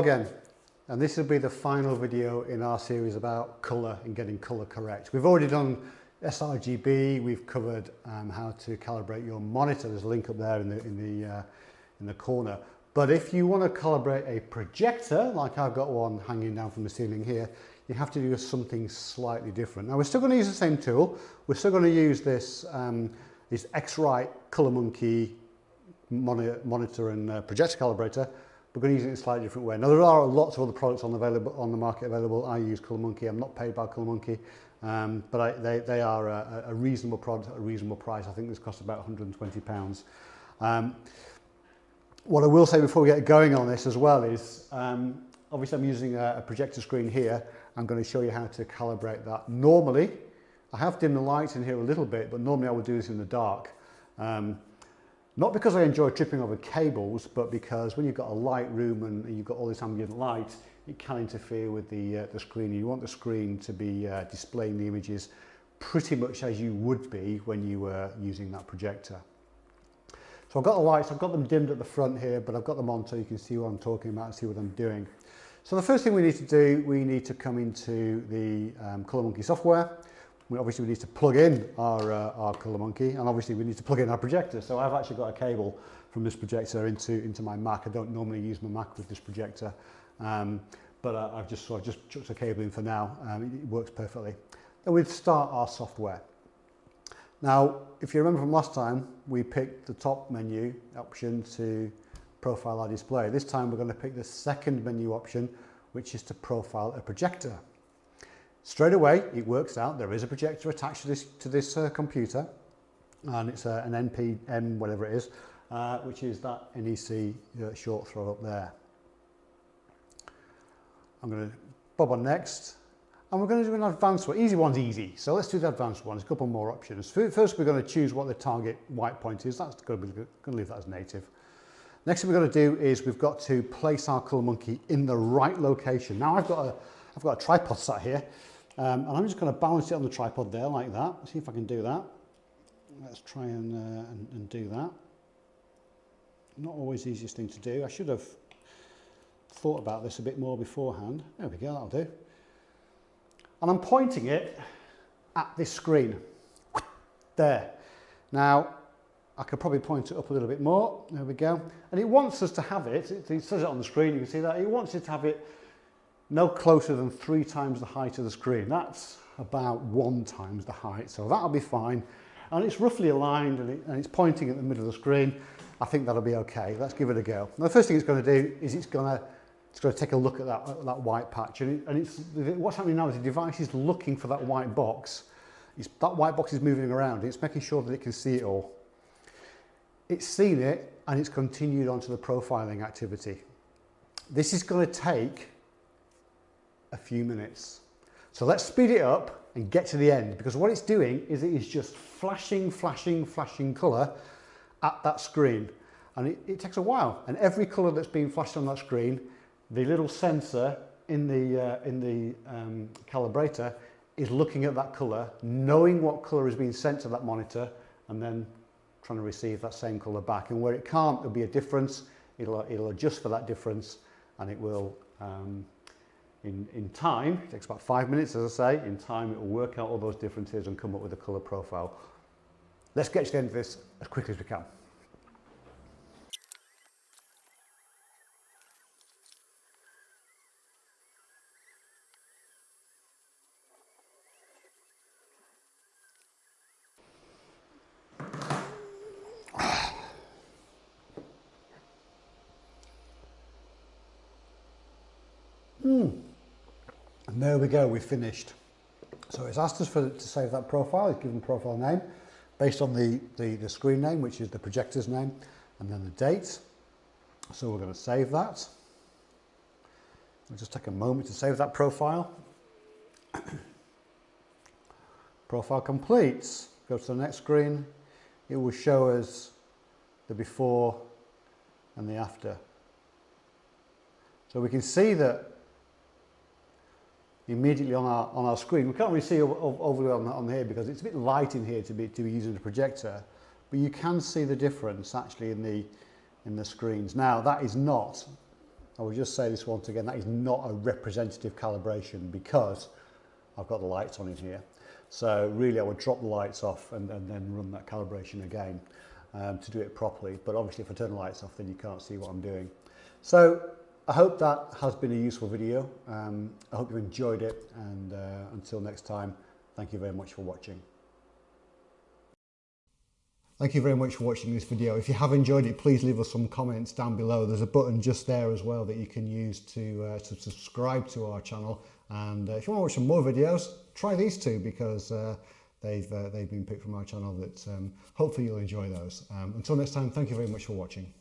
Again, and this will be the final video in our series about colour and getting colour correct. We've already done sRGB, we've covered um, how to calibrate your monitor, there's a link up there in the, in the, uh, in the corner. But if you want to calibrate a projector, like I've got one hanging down from the ceiling here, you have to do something slightly different. Now we're still going to use the same tool, we're still going to use this, um, this X-Rite ColorMunki monitor and uh, projector calibrator, we're going to use it in a slightly different way. Now there are lots of other products on, available, on the market available. I use ColorMunki. I'm not paid by ColorMunki, um, but I, they, they are a, a reasonable product at a reasonable price. I think this costs about 120 pounds. Um, what I will say before we get going on this as well is, um, obviously I'm using a, a projector screen here. I'm going to show you how to calibrate that. Normally, I have dimmed the lights in here a little bit, but normally I would do this in the dark. Um, Not because I enjoy tripping over cables, but because when you've got a light room and, you've got all this ambient light, it can interfere with the, uh, the screen. You want the screen to be uh, displaying the images pretty much as you would be when you were using that projector. So I've got the lights, I've got them dimmed at the front here, but I've got them on so you can see what I'm talking about and see what I'm doing. So the first thing we need to do, we need to come into the um, Colour Monkey software. We obviously we need to plug in our, uh, our ColorMunki and obviously we need to plug in our projector. So I've actually got a cable from this projector into, into my Mac. I don't normally use my Mac with this projector, um, but uh, I've just, so I've just chucked a cable in for now. Um, it, it works perfectly. Then we'd start our software. Now, if you remember from last time, we picked the top menu option to profile our display. This time we're going to pick the second menu option, which is to profile a projector. Straight away, it works out there is a projector attached to this, to this uh, computer, and it's uh, an NPM, whatever it is, uh, which is that NEC uh, short throw up there. I'm going to bob on next, and we're going to do an advanced one. Easy one's easy, so let's do the advanced one. There's a couple more options. First, we're going to choose what the target white point is. That's going to, be, going to leave that as native. Next thing we're going to do is we've got to place our ColorMunki in the right location. Now I've got a, I've got a tripod sat here, um, and I'm just going to balance it on the tripod there like that. See if I can do that. Let's try and, uh, and, and do that. Not always the easiest thing to do. I should have thought about this a bit more beforehand. There we go, that'll do. And I'm pointing it at this screen. There. Now, I could probably point it up a little bit more. There we go. And it wants us to have it, it, says it on the screen, you can see that, it wants it to have it no closer than three times the height of the screen. That's about one times the height, so that'll be fine. And it's roughly aligned and, it, and it's pointing at the middle of the screen. I think that'll be okay. Let's give it a go. Now, the first thing it's going to do is it's going to it's going to take a look at that, that white patch. And, it, and it's, what's happening now is the device is looking for that white box. It's, that white box is moving around. It's making sure that it can see it all. It's seen it and it's continued on to the profiling activity. This is going to take a few minutes. So let's speed it up and get to the end because what it's doing is it is just flashing, flashing, flashing colour at that screen. And it, it takes a while. And every colour that's being flashed on that screen, the little sensor in the, uh, in the um, calibrator is looking at that colour, knowing what colour is being sent to that monitor, and then trying to receive that same colour back. And where it can't, there'll be a difference. It'll, it'll adjust for that difference and it will um, in, in time, it takes about five minutes as I say, in time it will work out all those differences and come up with a colour profile. Let's get to the end of this as quickly as we can. Hmm. And there we go, we've finished. So it's asked us for, to save that profile, it's given profile name, based on the, the, the screen name, which is the projector's name, and then the date. So we're going to save that. We'll just take a moment to save that profile. profile completes. Go to the next screen. It will show us the before and the after. So we can see that immediately on our, on our screen. We can't really see over on, on here because it's a bit light in here to be, to be using the projector, but you can see the difference actually in the, in the screens. Now, that is not, I will just say this once again, that is not a representative calibration because I've got the lights on in here. So really I would drop the lights off and, and then run that calibration again um, to do it properly. But obviously if I turn the lights off, then you can't see what I'm doing. So I hope that has been a useful video. Um, I hope you enjoyed it and uh, until next time, thank you very much for watching. Thank you very much for watching this video. If you have enjoyed it, please leave us some comments down below. There's a button just there as well that you can use to, uh, to subscribe to our channel. And uh, if you want to watch some more videos, try these two because uh, they've, uh, they've been picked from our channel that um, hopefully you'll enjoy those. Um, until next time, thank you very much for watching.